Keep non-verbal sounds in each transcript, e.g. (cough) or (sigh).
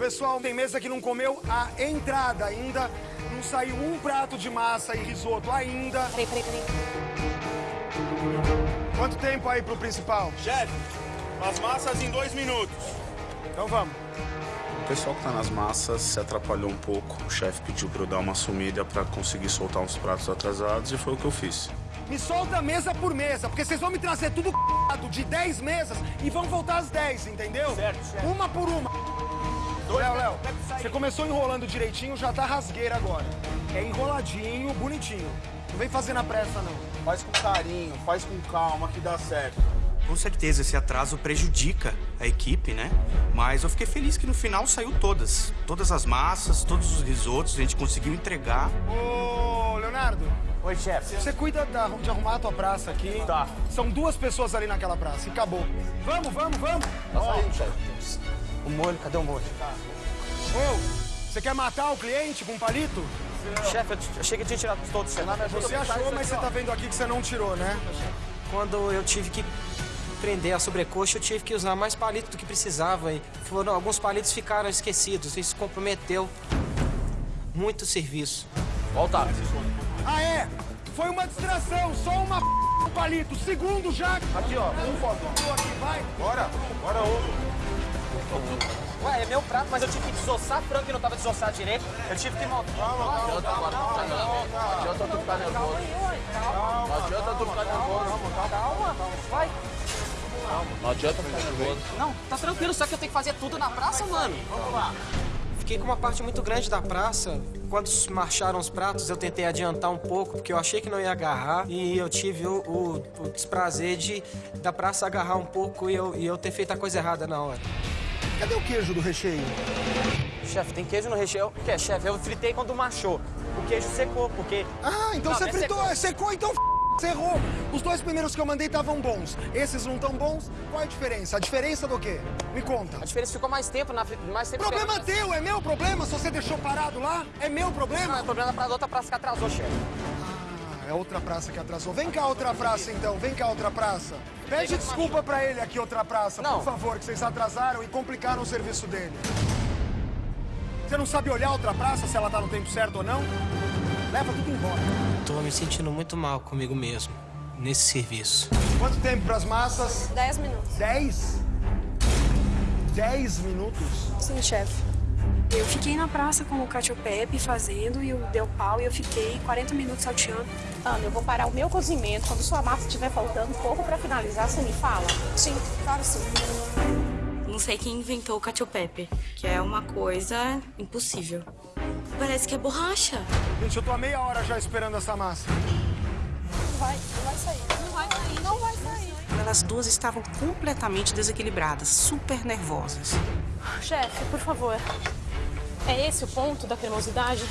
pessoal, tem mesa que não comeu a entrada ainda. Não saiu um prato de massa e risoto ainda. Peraí, peraí, peraí. Quanto tempo aí pro principal? Chefe, as massas em dois minutos. Então vamos. O pessoal que tá nas massas se atrapalhou um pouco. O chefe pediu pra eu dar uma sumida pra conseguir soltar uns pratos atrasados e foi o que eu fiz. Me solta mesa por mesa, porque vocês vão me trazer tudo de 10 mesas e vão voltar às 10, entendeu? Certo, certo. Uma por uma. Léo, Léo, você começou enrolando direitinho, já tá rasgueira agora. É enroladinho, bonitinho. Não vem fazer na pressa, não. Faz com carinho, faz com calma que dá certo. Com certeza, esse atraso prejudica a equipe, né? Mas eu fiquei feliz que no final saiu todas. Todas as massas, todos os risotos, a gente conseguiu entregar. Ô, Leonardo, Oi, chefe. você cuida da- de arrumar a tua praça aqui. Tá. São duas pessoas ali naquela praça e acabou. Vamos, vamos, vamos. Tá saindo, chefe. O molho, cadê o molho? Ô, você quer matar o cliente com um palito? Chefe, eu achei que eu tinha tirado todos. chefe. Você achou, mas você tá vendo aqui que você não tirou, né? Quando eu tive que prender a sobrecoxa, eu tive que usar mais palito do que precisava. E foram, alguns palitos ficaram esquecidos. Isso comprometeu muito o serviço. Volta. Ah, é? Foi uma distração, só uma um palito. Segundo já. Aqui, ó. Um foto. Aqui, vai. Bora. Bora, ovo. Ué, é meu prato, mas eu tive que desossar frango que não tava desossado direito. Eu tive que montar. Não adianta tu ficar nervoso. Não adianta tu ficar nervoso. Calma, vai. Não adianta ficar nervoso. Não, tá tranquilo, só que eu tenho que fazer tudo na praça, mano. Vamos lá. Fiquei com uma parte muito grande da praça. Quando marcharam os pratos, eu tentei adiantar um pouco, porque eu achei que não ia agarrar. E eu tive o, o- o desprazer de da praça agarrar um pouco e eu, e eu ter feito a coisa errada na hora. Cadê o queijo do recheio? Chefe, tem queijo no recheio? O que é, chefe? Eu fritei quando marchou. O queijo secou, porque... Ah, então Não, você mas fritou, secou. secou, então você errou. Os dois primeiros que eu mandei estavam bons. Esses não tão bons. Qual é a diferença? A diferença do quê? Me conta. A diferença ficou mais tempo na mais tempo Problema esperando. teu, é meu problema se você deixou parado lá? É meu Não, problema? é problema pra outra praça que atrasou, chefe. Ah, é outra praça que atrasou. Vem cá, outra praça, então. Vem cá, outra praça. Pede desculpa pra ele aqui, outra praça, Não. por favor, que vocês atrasaram e complicaram o serviço dele. Você não sabe olhar outra praça, se ela tá no tempo certo ou não? Leva tudo embora. Tô me sentindo muito mal comigo mesmo, nesse serviço. Quanto tempo pras massas? 10 minutos. Dez? Dez minutos? Sim, chefe. Eu fiquei na praça com o Cacio Pepe fazendo e o deu pau e eu fiquei 40 minutos salteando. Ana, eu vou parar o meu cozimento. Quando sua massa estiver faltando pouco pra finalizar, você me fala? Sim, claro sim. Não sei quem inventou o cacio pepe, que é uma coisa impossível. Parece que é borracha. Gente, eu tô há meia hora já esperando essa massa. Não vai, não vai sair. Não vai sair. Não vai sair. Elas duas estavam completamente desequilibradas, super nervosas. Chefe, por favor. É esse o ponto da cremosidade?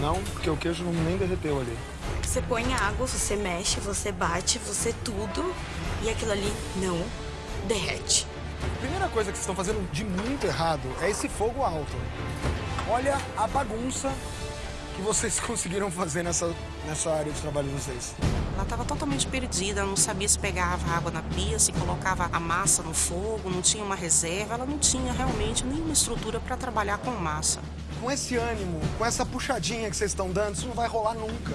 Não, porque o queijo não nem derreteu ali. Você põe água, você mexe, você bate, você tudo, e aquilo ali não derrete. A primeira coisa que vocês estão fazendo de muito errado é esse fogo alto. Olha a bagunça que vocês (laughs) conseguiram fazer nessa, nessa área de trabalho de vocês. Ela estava totalmente perdida, não sabia se pegava água na pia, se colocava a massa no fogo, não tinha uma reserva, ela não tinha realmente nenhuma estrutura para trabalhar com massa. Com esse ânimo, com essa puxadinha que vocês estão dando, isso não vai rolar nunca.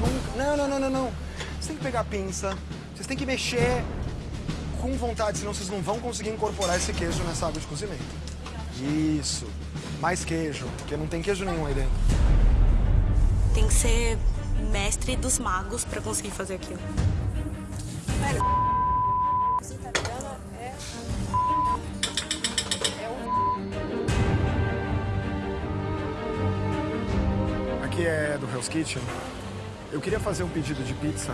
Nunca. Não, não, não, não, não. Vocês têm que pegar a pinça, vocês têm que mexer com vontade, senão vocês não vão conseguir incorporar esse queijo nessa água de cozimento. Isso. Mais queijo, porque não tem queijo nenhum aí dentro. Tem que ser mestre dos magos pra conseguir fazer aquilo. Aqui é do Hell's Kitchen. Eu queria fazer um pedido de pizza.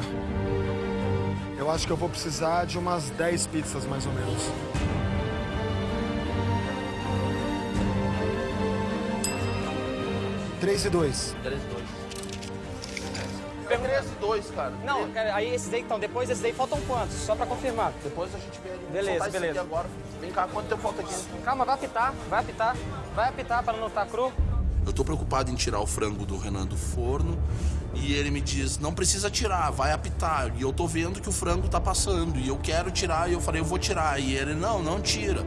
Eu acho que eu vou precisar de umas 10 pizzas, mais ou menos. Três e dois. 3 2. É 3 e 2, cara. Não, cara, aí esses aí, então, depois esses aí faltam quantos? Só pra confirmar. Depois a gente vê ali. Beleza, beleza. agora. Vem cá, quanto tempo falta aqui? Calma, vai apitar, vai apitar. Vai apitar pra não estar cru. Eu tô preocupado em tirar o frango do Renan do forno e ele me diz: não precisa tirar, vai apitar. E eu tô vendo que o frango tá passando e eu quero tirar e eu falei: eu vou tirar. E ele: não, não tira.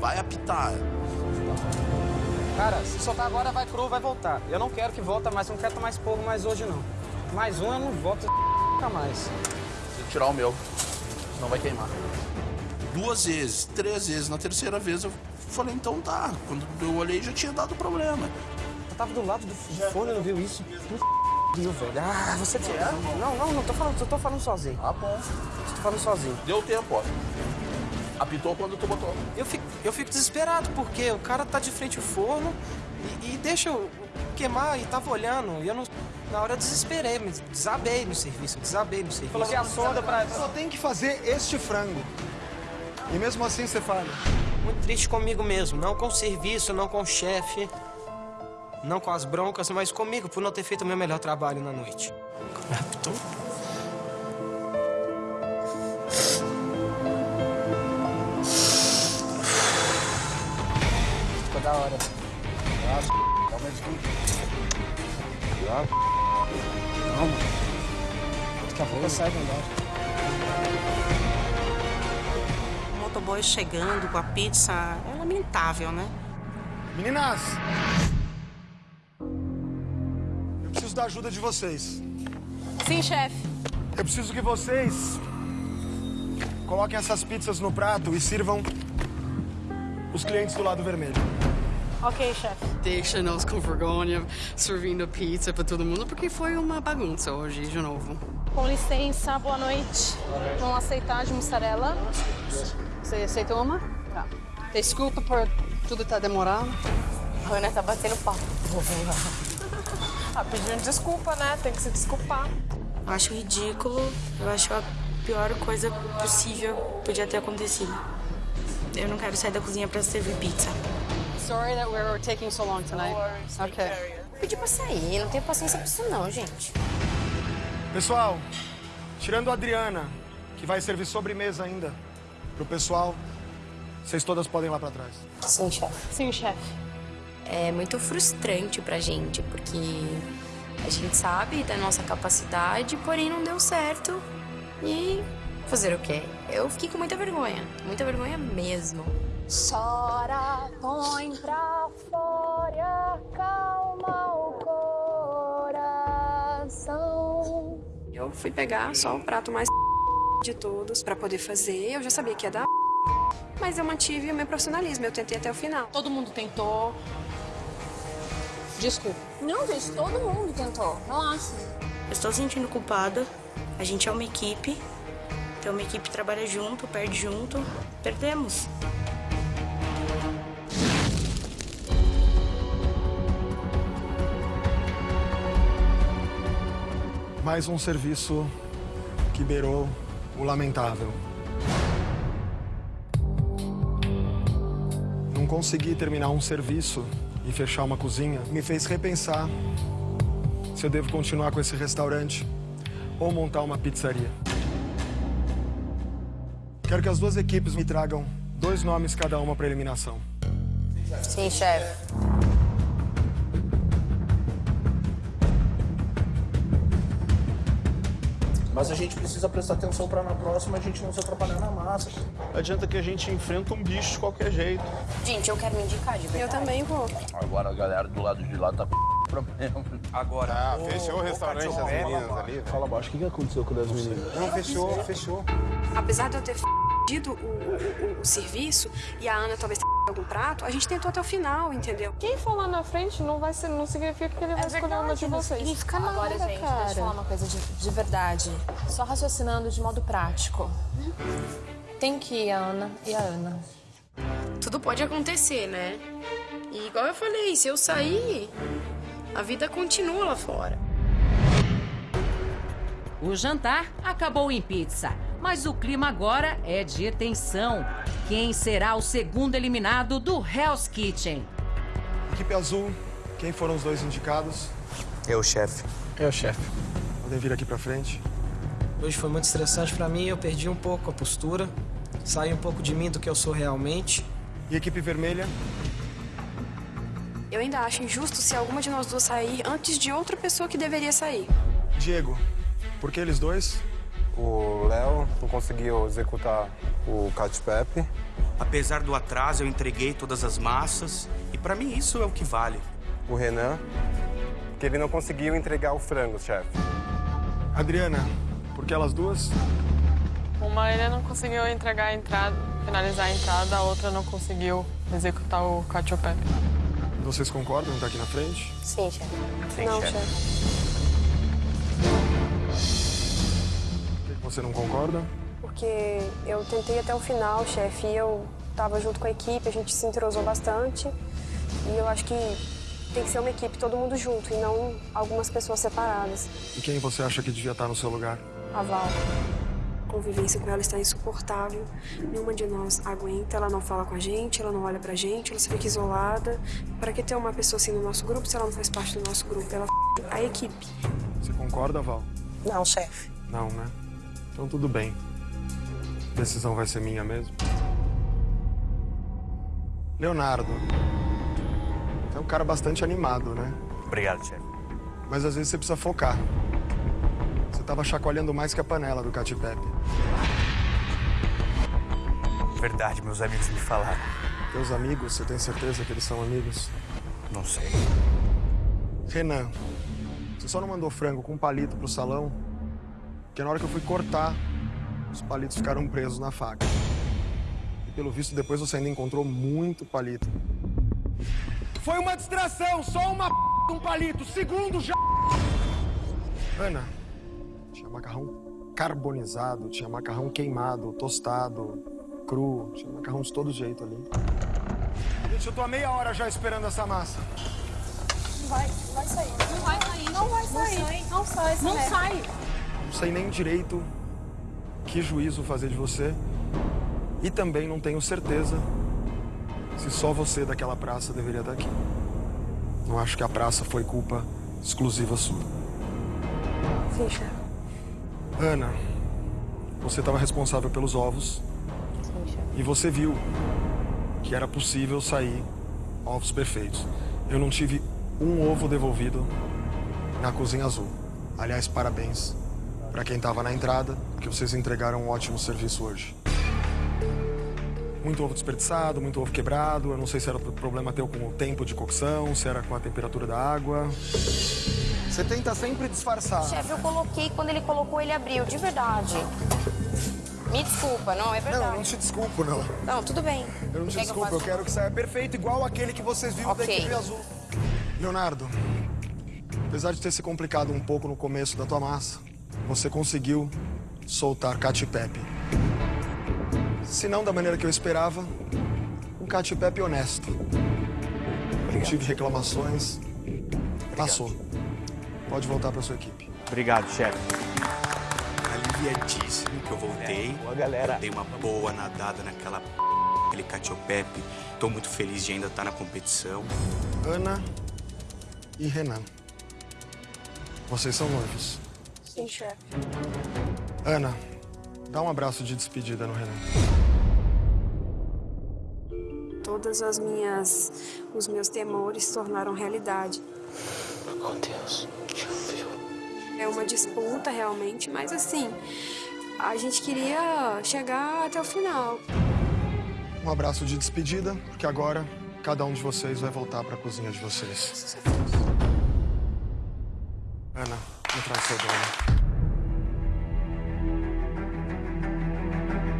vai apitar. Cara, se soltar agora, vai cru, vai voltar. Eu não quero que volta mais, eu não quero tomar esporro mais hoje, não. Mais um eu não volto (laughs) nunca mais. Preciso tirar o meu, senão vai queimar. Duas vezes, três vezes. Na terceira vez eu falei, então tá. Quando eu olhei já tinha dado problema. Eu tava do lado do fone, não viu isso? Viu, velho? Ah, você... Não, não, não tô falando, eu tô falando sozinho. Ah, bom. Tô falando sozinho. Deu tempo, ó. Apitou quando tu botou. Eu fico, eu fico desesperado, porque o cara tá de frente ao forno e, e deixa eu queimar e tava olhando. E eu não. Na hora eu desesperei, me desabei no serviço, desabei no serviço. Coloquei a sonda pra. Só tem que fazer este frango. E mesmo assim você falha. Muito triste comigo mesmo, não com o serviço, não com o chefe, não com as broncas, mas comigo por não ter feito o meu melhor trabalho na noite. Apitou? Ficou da hora. Calma aí, Calma. Daqui a pouco eu saio melhor. O motoboy chegando com a pizza é lamentável, né? Meninas! Da ajuda de vocês. Sim, chefe. Eu preciso que vocês coloquem essas pizzas no prato e sirvam os clientes do lado vermelho. Ok, chefe. Deixa nós com vergonha servindo pizza pra todo mundo, porque foi uma bagunça hoje, de novo. Com licença, boa noite. Vamos aceitar de mussarela. Você aceitou uma? Tá. Desculpa por tudo tá demorando. A Ana tá batendo papo. Ah, pedindo desculpa, né? Tem que se desculpar. Eu acho ridículo, eu acho a pior coisa possível podia ter acontecido. Eu não quero sair da cozinha pra servir pizza. Sorry that we're taking so long tonight. Okay. Pedi pra sair, não tenho paciência pra isso não, gente. Pessoal, tirando a Adriana, que vai servir sobremesa ainda pro pessoal, vocês todas podem ir lá pra trás. Sim, chefe. Sim, chefe. É muito frustrante pra gente, porque a gente sabe da nossa capacidade, porém não deu certo. E fazer o quê? Eu fiquei com muita vergonha, muita vergonha mesmo. Chora, põe pra fora, calma o coração. Eu fui pegar só o prato mais (laughs) de todos pra poder fazer. Eu já sabia que ia dar mas eu mantive o meu profissionalismo, eu tentei até o final. Todo mundo tentou. Desculpa. Não, gente, todo mundo tentou. Relaxa. Eu estou sentindo culpada. A gente é uma equipe. Então uma equipe trabalha junto, perde junto. Perdemos. Mais um serviço que beirou o lamentável. Não conseguir terminar um serviço e fechar uma cozinha me fez repensar se eu devo continuar com esse restaurante ou montar uma pizzaria. Quero que as duas equipes me tragam dois nomes cada uma para eliminação. Sim, chefe. Mas a gente precisa prestar atenção pra na próxima a gente não se atrapalhar na massa. Adianta que a gente enfrenta um bicho de qualquer jeito. Gente, eu quero me indicar de verdade. Eu também vou. Agora a galera do lado de lá tá problema. Agora. Ah, fechou o restaurante das meninas ali. Fala baixo, o que que aconteceu com as meninas? Não, fechou, fechou. Apesar de eu ter pedido o, o, o, o serviço e a Ana talvez algum prato, a gente tentou até o final, entendeu? Quem for lá na frente não, vai ser, não significa que ele vai escolher uma de vocês. Significa nada, Agora, gente, cara. deixa eu falar uma coisa de, de verdade. Só raciocinando de modo prático. Tem que ir a Ana e a Ana. Tudo pode acontecer, né? E igual eu falei, se eu sair, a vida continua lá fora. O jantar acabou em pizza, mas o clima agora é de tensão. Quem será o segundo eliminado do Hell's Kitchen? Equipe azul, quem foram os dois indicados? Eu, chefe. Eu, chefe. Podem vir aqui pra frente. Hoje foi muito estressante pra mim, eu perdi um pouco a postura, saí um pouco de mim do que eu sou realmente. E equipe vermelha? Eu ainda acho injusto se alguma de nós duas sair antes de outra pessoa que deveria sair. Diego, por que eles dois? O Léo não conseguiu executar o Cat Pepe Apesar do atraso, eu entreguei todas as massas e para mim isso é o que vale. O Renan, que ele não conseguiu entregar o frango, chefe. Adriana, por que elas duas? Uma ele não conseguiu entregar a entrada, finalizar a entrada, a outra não conseguiu executar o cacio e pepe. Vocês concordam em estar aqui na frente? Sim, chefe. Sim, não, chefe. Por você não concorda? Porque eu tentei até o final, chefe, e eu tava junto com a equipe, a gente se entrosou bastante. E eu acho que tem que ser uma equipe, todo mundo junto, e não algumas pessoas separadas. E quem você acha que devia estar no seu lugar? A Val. A convivência com ela está insuportável. Nenhuma de nós aguenta, ela não fala com a gente, ela não olha pra gente, ela se fica isolada. Para que ter uma pessoa assim no nosso grupo se ela não faz parte do nosso grupo? Ela f... a equipe. Você concorda, Val? Não, chefe. Não, né? Então tudo bem. A decisão vai ser minha mesmo. Leonardo. É um cara bastante animado, né? Obrigado, chefe. Mas às vezes você precisa focar. Você tava chacoalhando mais que a panela do Cati Pepe. Verdade, meus amigos me falaram. Teus amigos, você tem certeza que eles são amigos? Não sei. Renan, você só não mandou frango com palito pro salão? Porque na hora que eu fui cortar, os palitos ficaram presos na faca. E pelo visto, depois você ainda encontrou muito palito. Foi uma distração, só uma p... um palito. Segundo já. Ana, tinha macarrão carbonizado, tinha macarrão queimado, tostado, cru, tinha macarrão de todo jeito ali. Gente, eu tô há meia hora já esperando essa massa. Não vai, não vai sair. Não vai sair. Não vai sair. Não sai. Não sai. Não sei nem direito que juízo fazer de você. E também não tenho certeza se só você daquela praça deveria estar aqui. Não acho que a praça foi culpa exclusiva sua. Sim, chefe. Ana, você estava responsável pelos ovos. E você viu que era possível sair ovos perfeitos. Eu não tive um ovo devolvido na cozinha azul. Aliás, parabéns para quem estava na entrada, porque vocês entregaram um ótimo serviço hoje. Muito ovo desperdiçado, muito ovo quebrado. Eu não sei se era problema teu com o tempo de cocção, se era com a temperatura da água. Você tenta sempre disfarçar. Chefe, eu coloquei, quando ele colocou, ele abriu, de verdade. Me desculpa, não, é verdade. Não, eu não te desculpo, não. Não, tudo bem. Eu não te Quer que desculpo, eu, faça? quero que saia perfeito, igual aquele que vocês viram da Ok. equipe azul. Leonardo, apesar de ter se complicado um pouco no começo da tua massa, você conseguiu soltar Cati Pepe. Se não da maneira que eu esperava, um Cati Pepe honesto. Não tive reclamações. Passou. Pode voltar para sua equipe. Obrigado, chefe. Aliviadíssimo que eu voltei. Boa, galera. Eu dei uma boa nadada naquela p... aquele catiopepe. Tô muito feliz de ainda estar na competição. Ana e Renan. Vocês são noivos. Sim, chefe. Ana, dá um abraço de despedida no Renan. Todas as minhas, os meus temores se tornaram realidade. Oh, Deus. É uma disputa realmente, mas assim, a gente queria chegar até o final. Um abraço de despedida, porque agora cada um de vocês vai voltar para a cozinha de vocês. Ana, seu dono.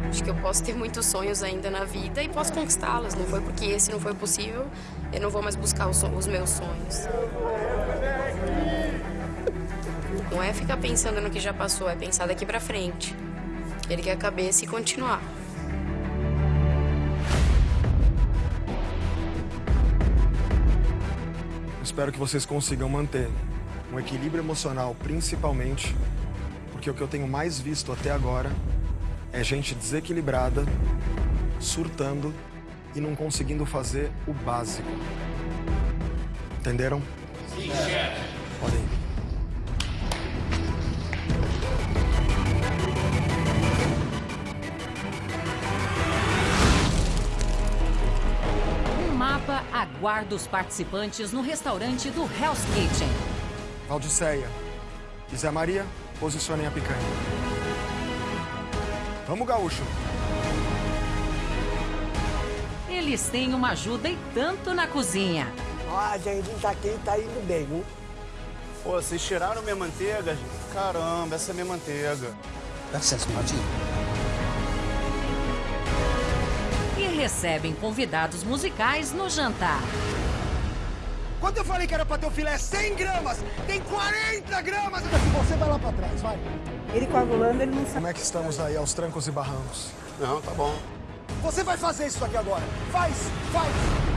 Acho que eu posso ter muitos sonhos ainda na vida e posso conquistá-los. Não foi porque esse não foi possível, eu não vou mais buscar os, os meus sonhos. Não é ficar pensando no que já passou, é pensar daqui pra frente. Erguer a cabeça e continuar. Espero que vocês consigam manter um equilíbrio emocional, principalmente, porque o que eu tenho mais visto até agora é gente desequilibrada, surtando e não conseguindo fazer o básico. Entenderam? Sim, chefe. Podem ir. Um mapa aguarda os participantes no restaurante do Hell's Kitchen. Valdiceia e Zé Maria, posicionem a picanha. Vamos, gaúcho. Eles têm uma ajuda e tanto na cozinha. Ó, a gente tá aqui tá indo bem, viu? Pô, vocês tiraram minha manteiga? gente. Caramba, essa é minha manteiga. Acesso, Martinho. E recebem convidados musicais no jantar. Quando eu falei que era pra ter o filé 100 gramas, tem 40 gramas! Você vai lá pra trás, vai. Ele coagulando, ele não sabe. Como é que estamos aí aos trancos e barrancos? Não, tá bom. Você vai fazer isso aqui agora. Faz, faz.